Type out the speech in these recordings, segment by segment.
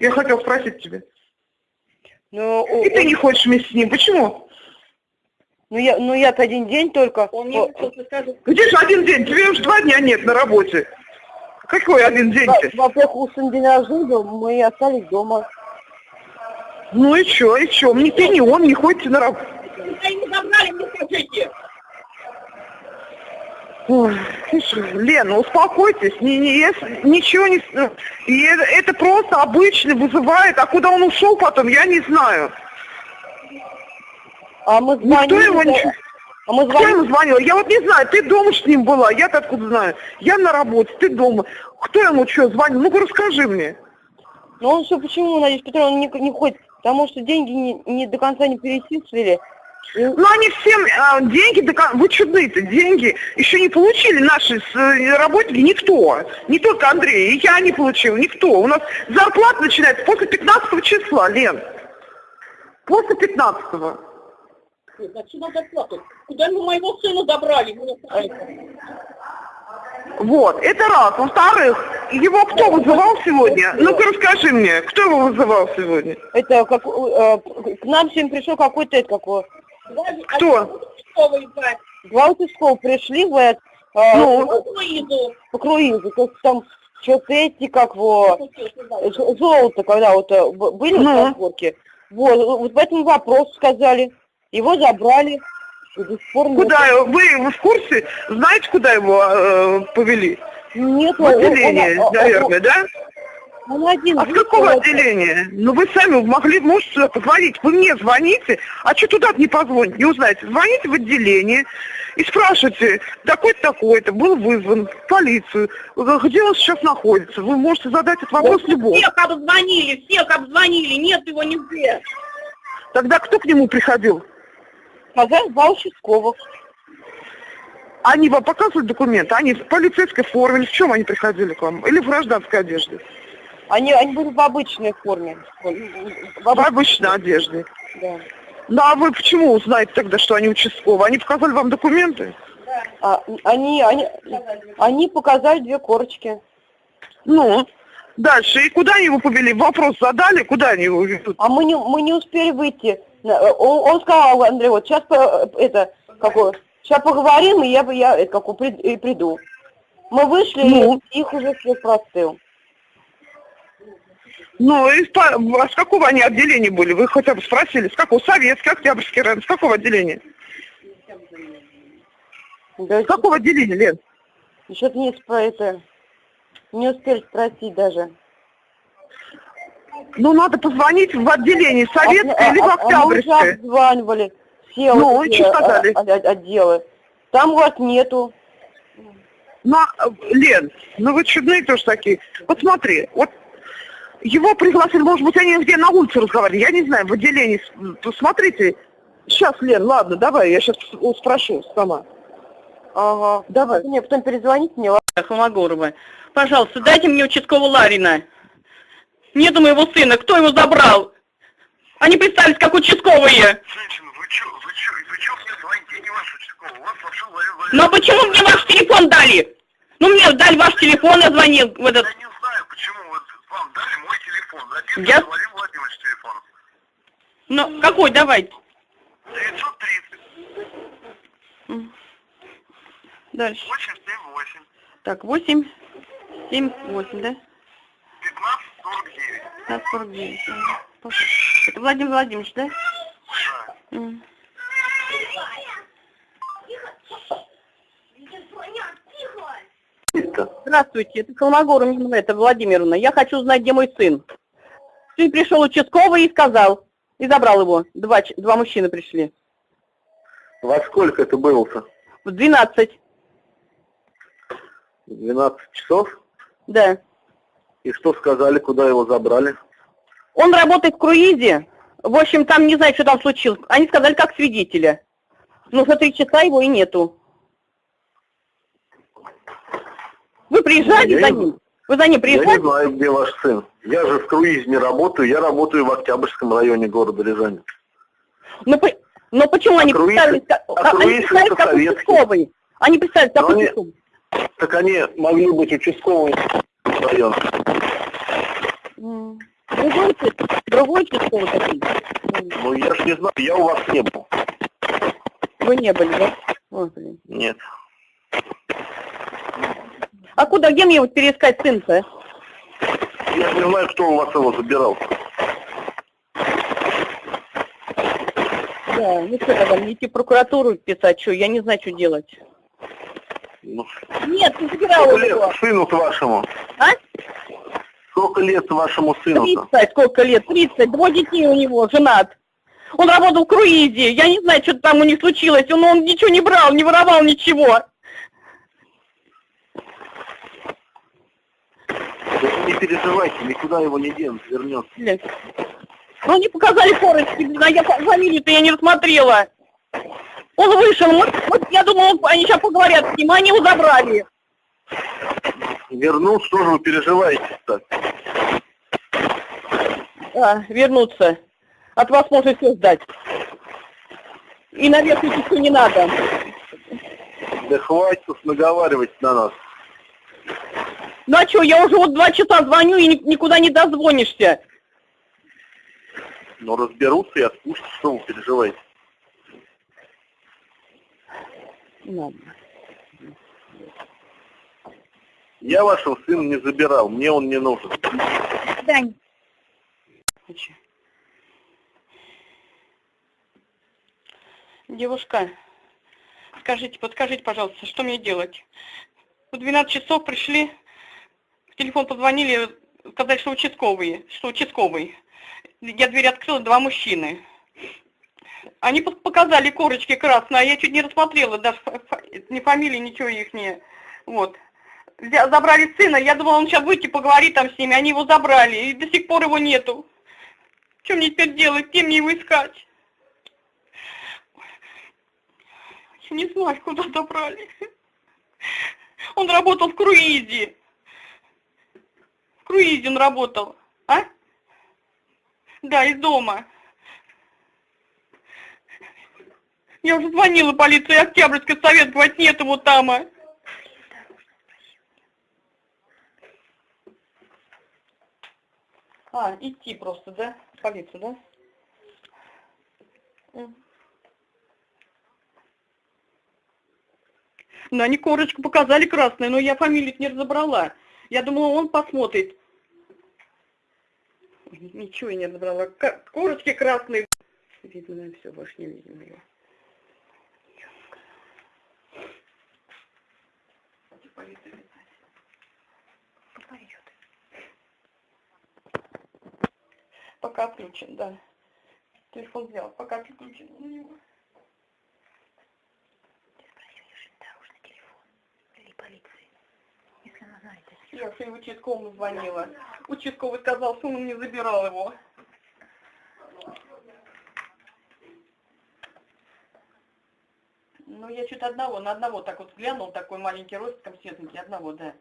Я хотел спросить тебя. Ну, о- И ты он- не хочешь вместе с ним. Почему? ну я, ну я-то один день только. Он мне О, просто скажет, Где же один день? Тебе уже два дня нет на работе. Какой один день во- ты? Во-первых, у сына день рождения, мы остались дома. Ну и что, и что? Ни ты, ни он не ходите на работу. куда ему забрали, мне скажите. Ой, Лена, успокойтесь, не, не, я ничего не... с- И это, это просто обычно вызывает, а куда он ушел потом, я не знаю. А мы Никто звонили. его да, не... А мы Кто звонили. ему звонил? Я вот не знаю, ты дома с ним была, я-то откуда знаю? Я на работе, ты дома. Кто ему что звонил? Ну-ка расскажи мне. Ну он что, почему, Надежда Петровна, не, не ходит? Потому что деньги не, не до конца не перечислили. Ну они всем а, деньги, кон- вы чудные-то, деньги еще не получили наши с- э, работники, никто. Не только Андрей, и я не получил, никто. У нас зарплата начинается после 15 числа, Лен. После 15 -го. Значит, надо плакать. Куда вы моего сына скажите. Вот, это раз. Во-вторых, его кто вызывал сегодня? Ну-ка расскажи мне, кто его вызывал сегодня? Это как э, к нам сегодня пришел какой-то. Даже Кто? брать. Два участковых пришли в это, э, Ну? Ну, Луизу. по круизу. То есть там что-то эти, как во, З- золото, когда вот э, были Ну. вот разборки. Вот, вот по этому вопросу сказали. Его забрали. Куда его- вы, вы в курсе? Знаете, куда его э, повели? Нет, В он- он- отделение, он- наверное, да? Он, один. А с видите, какого вот, отделения? Ну вы сами могли, можете сюда позвонить. Вы мне звоните, а что туда не позвоните, не узнаете. Звоните в отделение и спрашивайте, такой-то, такой-то, был вызван в полицию, где он сейчас находится. Вы можете задать этот вопрос любому. Всех обзвонили, всех обзвонили, нет его нигде. Тогда кто к нему приходил? Сказали два участковых. Они вам показывали документы? Они в полицейской форме или в чем они приходили к вам? Или в гражданской одежде? Они, они были в обычной форме. В В обычной, одежде. да. Ну а вы почему узнаете тогда, что они участковые? Они показали вам документы? А, они, они, они показали две корочки. Ну, дальше. И куда они его повели? Вопрос задали, куда они его ведут? А мы не, мы не успели выйти. На- Он, он сказал, Андрей, вот сейчас по- это, какое, сейчас поговорим, и я, бы- я это, прид- и приду. Мы вышли, Ну? и их уже все простыл. Ну, по- а с какого они отделения были? Вы хотя бы спросили, с какого? Советский, Октябрьский район, с какого отделения? Да, С какого отделения, Лен? Что-то не спро- это, не успели спросить даже. Ну, надо позвонить в отделение А- Советское или в а- а мы Октябрьское. обзванивали все Ну, вот и эти, что сказали? а- а- отделы. Там вас нету. Ну, а, Лен, ну вы чудные тоже такие. Вот смотри, вот его пригласили, может быть, они где на улице разговаривали, я не знаю, в отделении. Смотрите, сейчас, Лен, ладно, давай, я сейчас спрошу сама. Ага. Давай. Мне потом перезвоните мне. Холмогорова. Пожалуйста, дайте мне участкового Ларина. Нету моего сына, кто его забрал? Они представились как участковые. Женщина, вы чё, вы чё, вы чё мне звоните? Я не ваш участковый, у вас вообще. Но почему мне ваш телефон дали? Ну мне дали ваш телефон, я звонил в этот... Я не знаю, почему вот вам дали мой телефон. Записан Я- Валерий Владимирович телефон. Ну, какой, давайте. 930 Дальше. 878 Так, 8, 7, 8, да? 1549. 1549. ага. Это Владимир Владимирович, да? Да. М. Здравствуйте, это Холмогорова это Владимировна. Я хочу узнать, где мой сын. Сын пришел участковый и сказал, и забрал его. Два, два мужчины пришли. Во сколько это было-то? В 12, 12 часов? да. И что сказали, куда его забрали? Он работает в круизе. В общем, там не знаю, что там случилось. Они сказали, как свидетеля. Но за три часа его и нету. Вы приезжали Я за не- ним? Вы за ним Я не приезжали? знаю, где ваш сын. Я же в круизе не работаю, я работаю в Октябрьском районе города Рязани. Но, но почему они круиз- представились, как, а а- они круиз представились это как советский. участковые? Они представились как они- участковые. Так они могли быть участковыми района. М. Другой, другой участковый такой. Ну, я ж не знаю, я у вас не был. Вы не были, да? Ой, блин. Нет. А куда, где мне вот переискать сын-то? Я не знаю, кто у вас его забирал. Да, ну что тогда, мне идти в прокуратуру писать, что, я не знаю, что делать. Ну, Нет, ты забирала сколько его. лет сыну-то вашему? А? Сколько лет вашему сыну-то? 30, сколько лет? 30, двое детей у него, женат. Он работал в круизе, я не знаю, что там у них случилось, он, он ничего не брал, не воровал ничего. Да вы не переживайте, никуда его не денут, вернется. Блин. Ну, они показали корочки, блин, а я фа- фамилию-то я не рассмотрела. Он вышел, вот, вот я думала, они сейчас поговорят с ним, а они его забрали. Вернул, что же вы переживаете так? А, вернуться. От вас можно все сдать. И наверх идти не надо. Да хватит наговаривать на нас. Ну а что, я уже вот два часа звоню и ни- никуда не дозвонишься. Но разберутся и отпустят, что вы переживаете. Ладно. Я вашего сына не забирал, мне он не нужен. Дань. Девушка, скажите, подскажите, пожалуйста, что мне делать? В 12 часов пришли, телефон позвонили, сказали, что участковые, что участковый. Я дверь открыла, два мужчины. Они пок- показали корочки красные, а я чуть не рассмотрела, даже ни фамилии, ничего их не... Вот. Забрали сына, я думала, он сейчас выйти поговорит там с ними, они его забрали, и до сих пор его нету. Что мне теперь делать, где мне его искать? Я не знаю, куда забрали. Он работал в круизе. Он работал, а? Да, из дома. Я уже звонила полиции Октябрьской совет, говорит, нет его там. а. А, идти просто, да? В полицию, да? М. Ну, они корочку показали красную, но я фамилию не разобрала. Я думала, он посмотрит. Ничего я не разобрала. Корочки красные. Видно, наверное, все, больше не видно его. Пока отключен, да. Телефон взял, пока отключен у него. Я все участковому звонила. Участковый сказал, что он не забирал его. Ну, я что-то одного, на одного так вот глянул, такой маленький ростиком светленький, одного, да.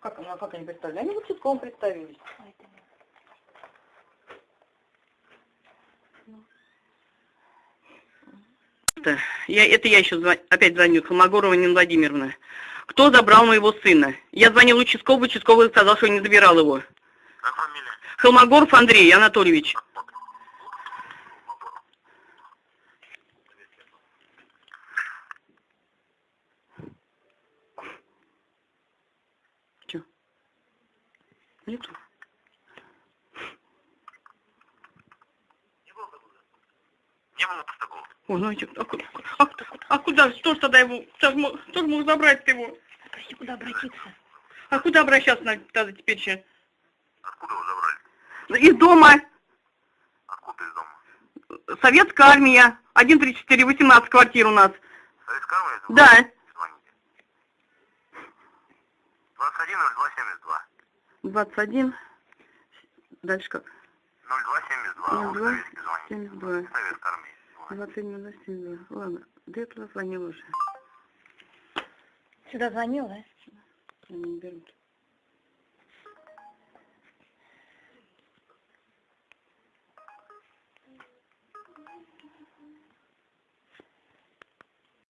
Как, ну, а как они представили? Они в участковом представились. Я, это я еще опять звоню, Холмогорова Нина Владимировна. Кто забрал моего сына? Я звонил участковый, участковый сказал, что не забирал его. Как фамилия? Холмогоров Андрей Анатольевич. Че? Нету? Не было Постакова. Ой, ну, а, куда, а, а куда, что ж тогда его, что ж мо- что ж мог забрать его? Спроси, куда обратиться. А куда обращаться надо тогда теперь еще? Откуда его забрали? Из дома, Откуда из дома? советская армия, 134, 18 квартир у нас. Советская армия? Да, Звоните. 21 02 72. 21, дальше как? 02 72. 02 Советский звонит. 72. Советская армия. Звонит. 21, 72. Ладно, да я туда звонила уже. Сюда звонила, да? Они не берут.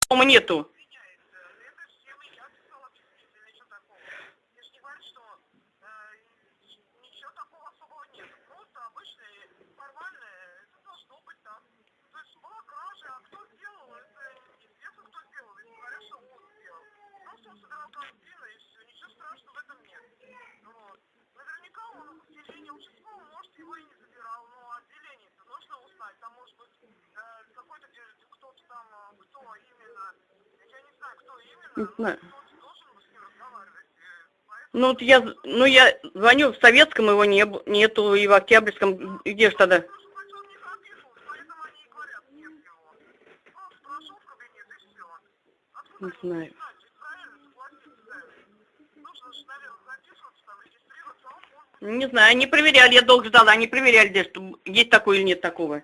Дома нету. Он собирал картины, и все, ничего страшного в этом нет. Вот. Наверняка он отделение участкового, может, его и не забирал, но отделение-то нужно узнать, там может быть э, какой-то кто-то там, э, кто именно, я не знаю, кто именно, но знаю. кто-то должен с ним разговаривать. Ну, вот я, ну, я звоню в Советском, его не, нету, и в Октябрьском, где же тогда? Не записывался, поэтому они и говорят, нет его. Просто прошел в кабинет и все. Откуда Не они знаю. знают? Ведь правильно согласиться, да. Нужно же, наверное, записываться, там, регистрироваться, а он может быть... Не знаю, они проверяли, я долго ждала, они проверяли, где, что есть такое или нет такого.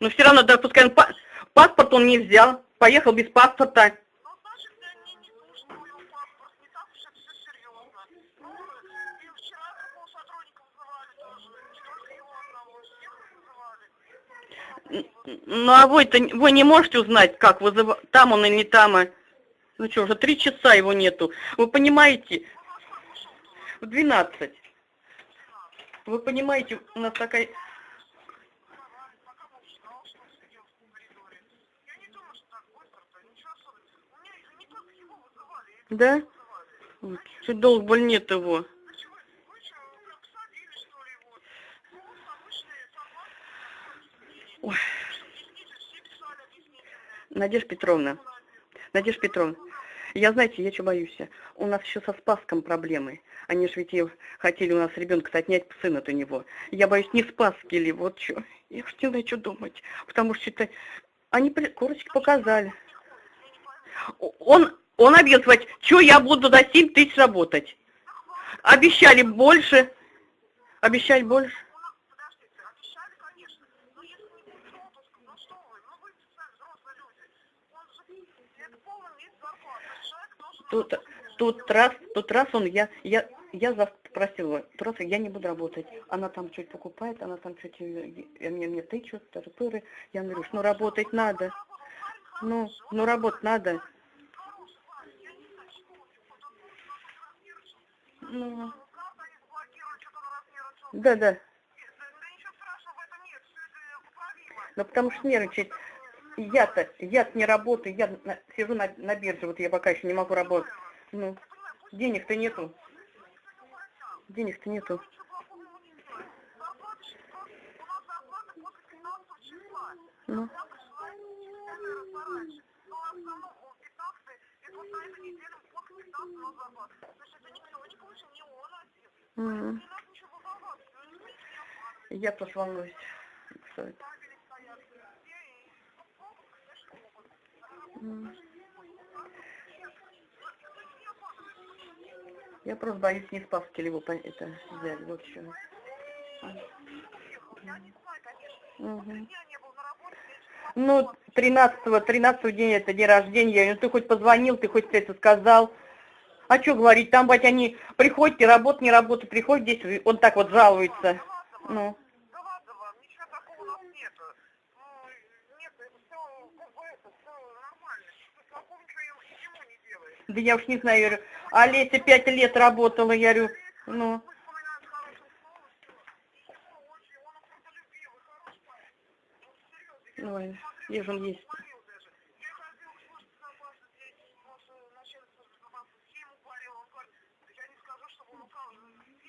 Но все равно, да, пускай он па- паспорт он не взял, поехал без паспорта. Ну, не не не а вы-то, вы не можете узнать, как вызыва... там он или не там? а? Ну что, уже три часа его нету. Вы понимаете, в 12. Вы понимаете, у нас такая... Да? Чуть долго боль нет его. Ой. Надежда Петровна, Надежда Петровна, я, знаете, я что боюсь? У нас еще со Спаском проблемы. Они же ведь хотели у нас ребенка отнять сына от у него. Я боюсь, не Спаски ли, вот что. Я уж не знаю, что думать. Потому что это... Они при- корочки показали. Он, он объяснил, что я буду за 7 тысяч работать. Обещали больше. Обещали больше. У нас, подождите, обещали, конечно. Но если не будет отпуска, ну что вы, ну вы сами взрослые люди. Он же, это полный месяц зарплаты. Человек должен... Тут, тут раз, тут раз он, я, я, я завтра просила, просто я не буду работать. Она там что-то покупает, она там что-то мне, мне тычут, тыры Я говорю, ну работать надо. Ну, ну работать надо. Ну, да, да. Ну потому что нервничать. Я-то, я не работаю, я на- сижу на, на бирже, вот я пока еще не могу работать. Ну, денег-то нету. Денег-то нету. Ничего плохого ему не сделать. Зарплата же просто- у нас зарплата после 15 числа. Ну, Я пришла четыре раза раньше. Но в основном он 15 это вот на этой неделе после 15 у нас зарплата. Значит, это никто не получил, не он один. м, Не надо ничего волноваться, никто ничего не обманывает. я просто волнуюсь. Что это? Я просто боюсь не спаски ли его это взяли, вот что. Я Ну, 13 13 день это день рождения. Говорю, ты хоть позвонил, ты хоть это сказал. А что говорить, там, бать, они приходят, и работа, не работа, приходят здесь, он так вот жалуется. Ну, Да. Что я уж не знаю, я говорю, а Леся пять лет работала, я говорю, ну, ой, где же он есть? говорил даже. Я ходил к службе безопасности, ваше начальник службы безопасности, все ему говорил, он говорит, я не он укал, видно,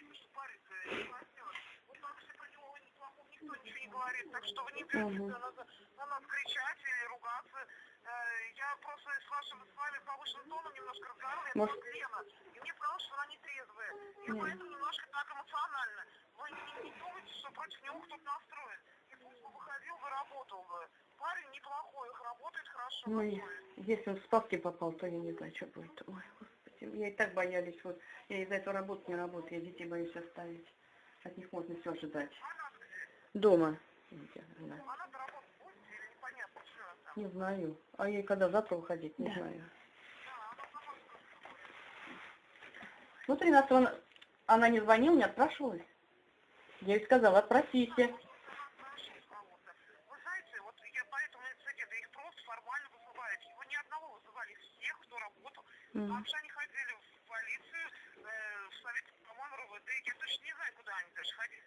с вашим с вами повышенным тоном немножко разговаривала, это Может- Лена, и мне показалось, что она не трезвая. И Мгм. поэтому немножко так эмоционально. Вы не, не думайте, что против него кто-то настроен. И пусть бы выходил бы, работал бы. Парень неплохой, работает хорошо. Готовит. если он в спаски попал, то я не знаю, что будет. Ой, господи, я и так боялись, вот, я из-за этого работы не работаю, я детей боюсь оставить. От них можно все ожидать. Она? Дома. Я не знаю. Она-то работать будет или непонятно, что она там? Не знаю. А ей когда завтра уходить, не Да. знаю. Ну, 13 она, она не звонила, не отпрашивалась. Я ей сказала, отпросите. Потому что они ходили в полицию, э, в совет, по-моему, РОВД. Я точно не знаю, куда они даже ходили.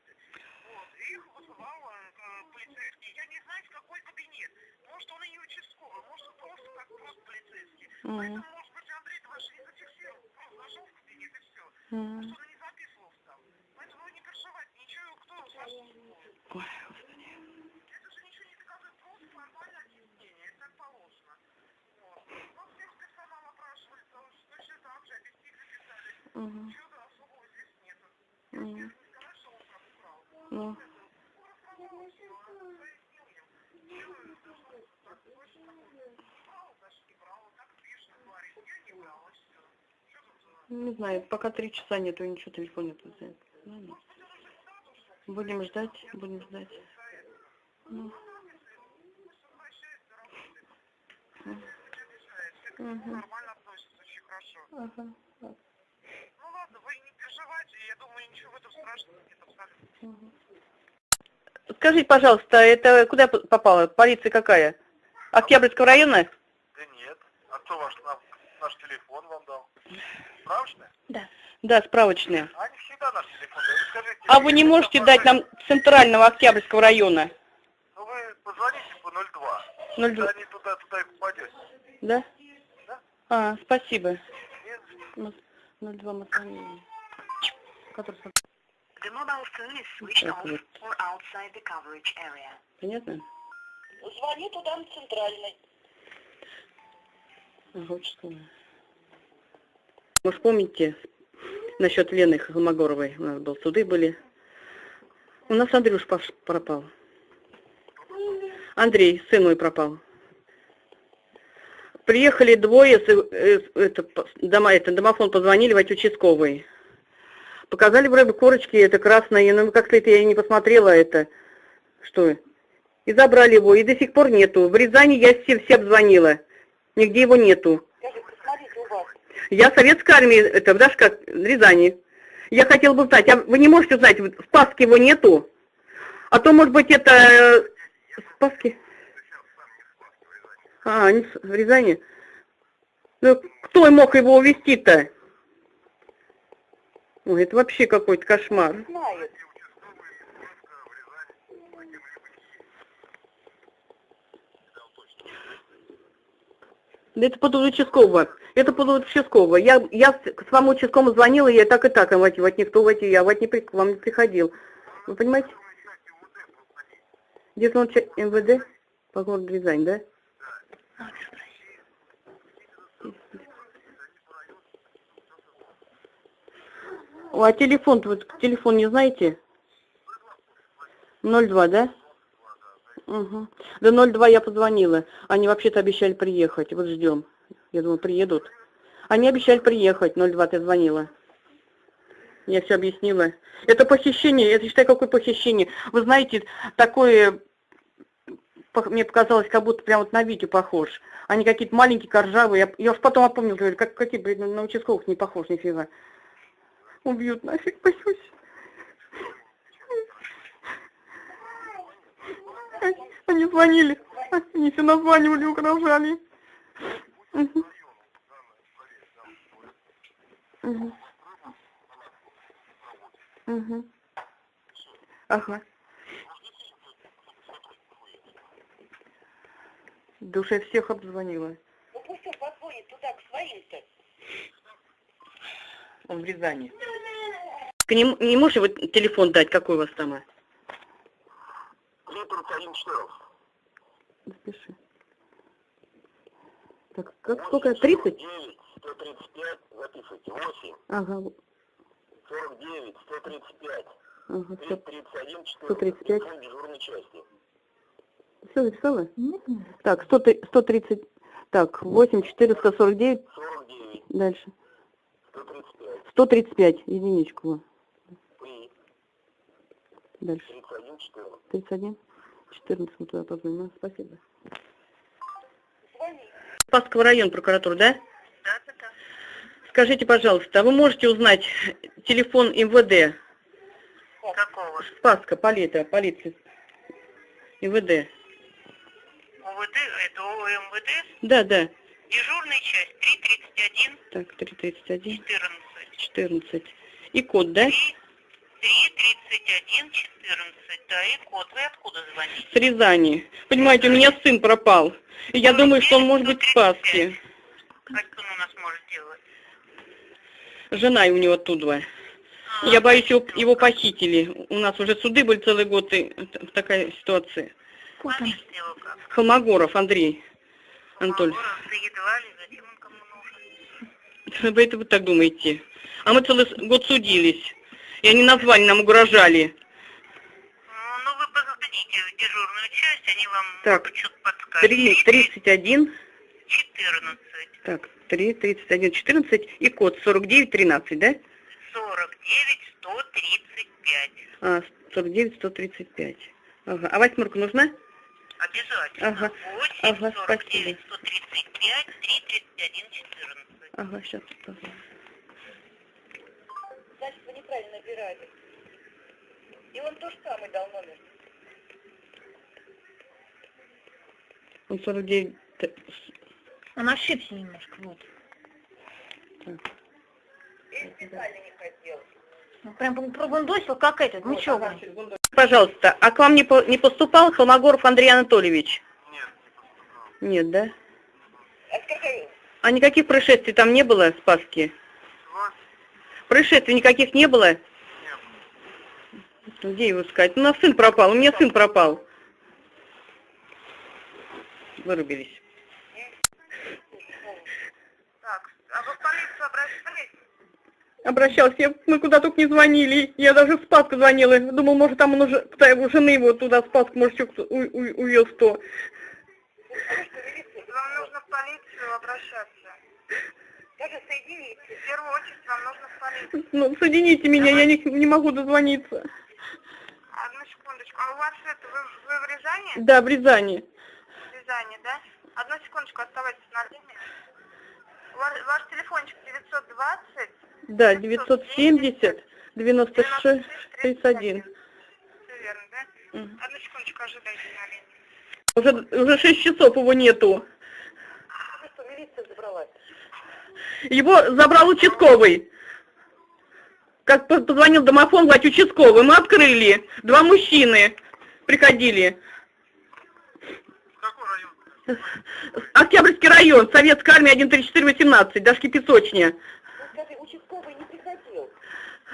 Вот. И их вызывал э, полицейский. Я не знаю, в какой кабинет. Может, он и не участковый, может, он просто как просто полицейский. Мгм. Поэтому, может быть, Андрей ваш не зафиксировал. М. не записывался там. Поэтому не переживайте, ничего, кто вас Ой, господи. Это же ничего не доказывает, просто формальное объяснение, это так положено. Вот. Ну, всех персонал опрашивали, точно так же, объяснили, писали. Мгм. Ничего особого здесь нету. Мгм. Сказать, что он как украл. Ну, Он рассказал, что он пояснил мне. Чего это, что так, больше такого? Брал, значит, не брал, так пишет, говорит, я не брал, и все. Что тут за... не знаю, пока три часа нету, ничего, телефон нету. взять. Ну, ну. Будем ждать, будем ждать. Ну. Хорошо. Ага. Ну ладно, вы не переживайте, я думаю, ничего в этом страшного нет абсолютно. Скажите, пожалуйста, это куда попало? Полиция какая? Октябрьского района? Да нет. А кто ваш, наш телефон вам дал? Справочный? Да, справочная. Они всегда наш телефон дают. Скажите, А вы не можете дать нам центрального Октябрьского района? Ну вы позвоните по 02. 02. Они туда, туда и попадете. Да? Да. А, спасибо. Нет? Мы- 02 мы звонили. Который The mobile phone is switched off or outside the coverage area. Понятно? Звони туда на центральный. Ага, участковая. Может, помните, насчет Лены Холмогоровой, у нас был суды были. У нас Андрюш пропал. Андрей, сын мой пропал. Приехали двое, э, это, дома, это, домофон позвонили в участковый. Показали вроде корочки, это красное, но как-то это я не посмотрела это. Что? И забрали его, и до сих пор нету. В Рязани я все, все обзвонила. Нигде его нету. Я советская армия, это в в Рязани. Я хотела бы узнать, а вы не можете узнать, в Спаске его нету? А то, может быть, это э, в Спаске? А, не в в Рязани. Ну, кто мог его увезти-то? Ой, это вообще какой-то кошмар. Да это под участкового. Это под участкового. Я, я с- своему участковому звонила, я так и так, а вот, никто в эти, я вот не при- к вам не приходил. Вы понимаете? Он ча- МВД по городу Рязань, да? О, а телефон, вот телефон не знаете? 02, да? Угу. До 02 я позвонила. Они вообще-то обещали приехать. Вот ждем. Я думаю, приедут. Они обещали приехать. 02 ты звонила. Я все объяснила. Это похищение. Это считай, какое похищение. Вы знаете, такое... Мне показалось, как будто прям вот на Витю похож. Они какие-то маленькие, коржавые. Я, я уж потом опомнил, говорю, как, какие, блин, на участковых не похож нифига. Убьют нафиг, боюсь. Они звонили, они все названивали, угрожали. Мгм. Мгм. Мгм. Ага. Да уж я всех обзвонила. Ну пусть он позвонит туда, к своим-то. Он в Рязани. Ты не, не можешь его телефон дать, какой у вас там? а? Литр 1,14. Запиши. Так, как, сколько? 30? 9, 135, записывайте. 8, Ага, 49, 135, ага, все. 31, 14. 135. Телефон дежурной части. Все записала? Так, 100, 130, так, 8, 449, 49, дальше. 135, 135, единичку. 3, Дальше. 31, 14. 31, 14, мы туда позвоним. А, Спасибо. Спасского район прокуратура, да? Да, да, да. Скажите, пожалуйста, а вы можете узнать телефон МВД? Какого? Спаска, полиция, полиция. МВД. УВД, это ОМВД, Да, да. дежурная часть 331 Так, 331, 14. 14. И код, да? 331 14, да, и код. Вы откуда звоните? С Рязани. Понимаете, у меня сын пропал. И я думаю, что он может быть в Спаске. Как он у нас может делать? Жена у него оттуда. Я боюсь, его, его похитили. У нас уже суды были целый год, и такая ситуация. Холмогоров Андрей Анатольевич. Магоров, да едва ли, зачем он кому нужен? Вы это вы так думаете? А мы целый с- год судились. И они назвали, нам угрожали. Ну, вы позвоните в дежурную часть, они вам Так, что-то подскажут. Три, 31, 14, так, 3, 31, 14 и код 49, 13, да? 49, 135. А, 49, 135. Ага. А восьмерка нужна? Обязательно. Ага, 8, ага, 49, спасибо. 135, 3, 31, 14. Ага, сейчас. Значит, неправильно набирали. И он то же самое дал номер. Он 49. т- Он ошибся немножко, вот. И специально не хотел. Ну, прям пробундосил, как этот, ну чё вы. Пожалуйста, а к вам не, по- не поступал Холмогоров Андрей Анатольевич? Нет, не поступал. Нет, да? А А никаких происшествий там не было в Спаске? Происшествий никаких не было? не было. Где его искать? У нас сын пропал, у меня сын пропал. Вырубились. Так, а вы в полицию обращались? Обращался, я, мы куда только не звонили. Я даже в Спаску звонила. Думал, может, там он уже, кто его жены его туда в Спаску, может, еще кто- у- у- увез кто. Вам нужно в полицию обращаться. Даже соедините. В первую очередь вам нужно полицию. Ну, соедините меня, я не, не могу дозвониться. Одну секундочку. А у вас это, вы, вы в Рязани? Да, в Рязани. В Рязани, да? Одну секундочку, оставайтесь на линии. Ваш, ваш телефончик 920 Да, 970 96 31. Все верно, да? Мгм. Одну секундочку, ожидайте на линии. Уже, уже 6 часов его нету. Ну что, милиция забрала? Его забрал участковый. Как по- позвонил домофон, говорит, участковый. Мы открыли. Два мужчины приходили. Какой район? Октябрьский район, Советская армия 13418, Дашки Песочня. Скажи, участковый не приходил.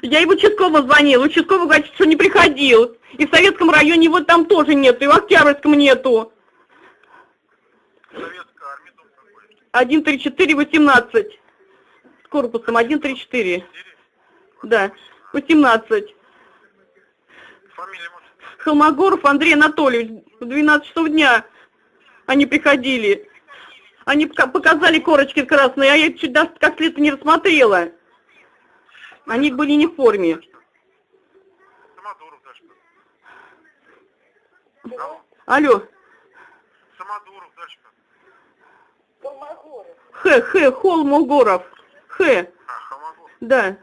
Я и в участковому звонил, участковый говорит, что не приходил. И в Советском районе его там тоже нету, и в Октябрьском нету. 1, 3, 4, 18. С корпусом 1, 3, 4. Да, 18. Фамилия, Холмогоров Андрей Анатольевич. В 12 часов дня они приходили. Они показали корочки красные, а я чуть даже как следствие не рассмотрела. Они были не в форме. Алло. Колмогоров. Х, Х, Холмогоров. Х, А, да.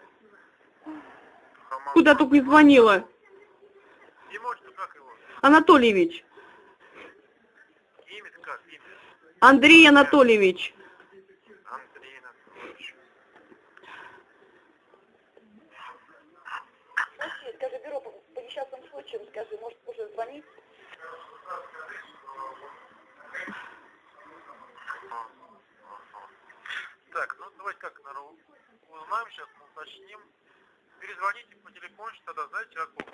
Хамагов. Куда только не звонила. Не может, как его? Анатольевич. Имя как? Имя? Андрей Анатольевич. Андрей Анатольевич. Слушай, скажи, бюро по, по несчастным случаям, скажи, может, уже звонить? Так, ну давайте как, наверное, узнаем сейчас, уточним. Перезвоните по телефону, тогда знаете, какой?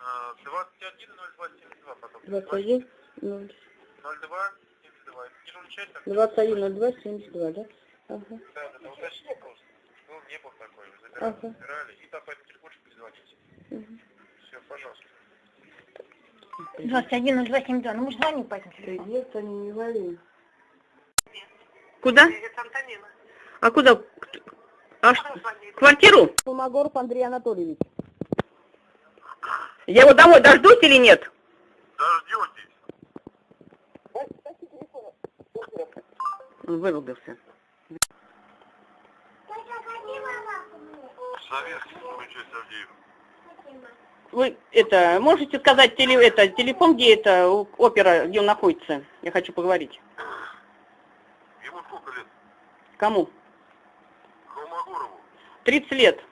А, 210272 потом. 21, 02 72. Дежурный часть так? 21, 02, 72, да? Ага. Да, да, да, уточните просто. Ну, не был такой, забирали, Ага. забирали. И там по этому телефончику перезвоните. Все, пожалуйста. 21 272, ну мы же звоним по этому телефону. Нет, они не говорили. Куда? А куда? А ш- квартиру? Холмогоров Андрей Анатольевич. Я его домой дождусь или нет? Дождетесь. Он вырубился. Советский, часть Авдеев. Вы это можете сказать теле, это, телефон, где это у- опера, где он находится? Я хочу поговорить. Кому? Холмогорову. 30 лет.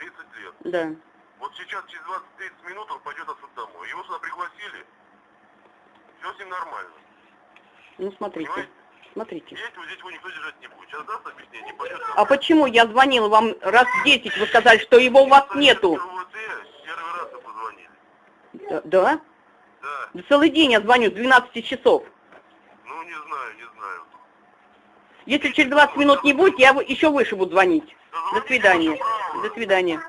30 лет. Да. Вот сейчас через 20-30 минут он пойдет отсюда домой. Его сюда пригласили. Все с ним нормально. Ну смотрите. Понимаете? Смотрите. Если вот здесь его никто держать не будет. Сейчас даст объяснение, не пойдет. А почему я звонила вам раз 10, вы сказали, что его у вас нету? РУВД первый раз вы позвонили. Да? Да? Да. Да Целый день я звоню с 12 часов. Ну, не знаю, не знаю. Если через 20 минут не будет, я еще выше буду звонить. До Дозвоните, свидания. До свидания.